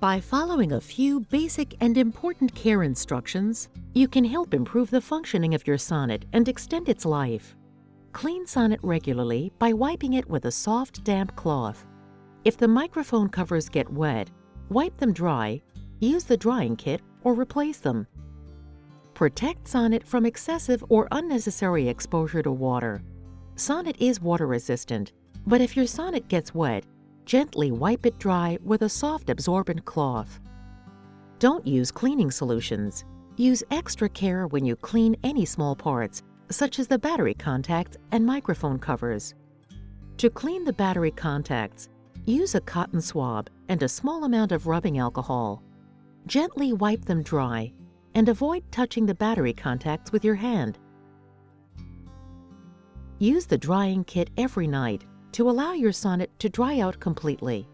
By following a few basic and important care instructions, you can help improve the functioning of your sonnet and extend its life. Clean sonnet regularly by wiping it with a soft, damp cloth. If the microphone covers get wet, wipe them dry, use the drying kit, or replace them. Protect sonnet from excessive or unnecessary exposure to water. Sonnet is water resistant, but if your sonnet gets wet, gently wipe it dry with a soft absorbent cloth. Don't use cleaning solutions. Use extra care when you clean any small parts, such as the battery contacts and microphone covers. To clean the battery contacts, use a cotton swab and a small amount of rubbing alcohol. Gently wipe them dry and avoid touching the battery contacts with your hand. Use the drying kit every night to allow your sonnet to dry out completely.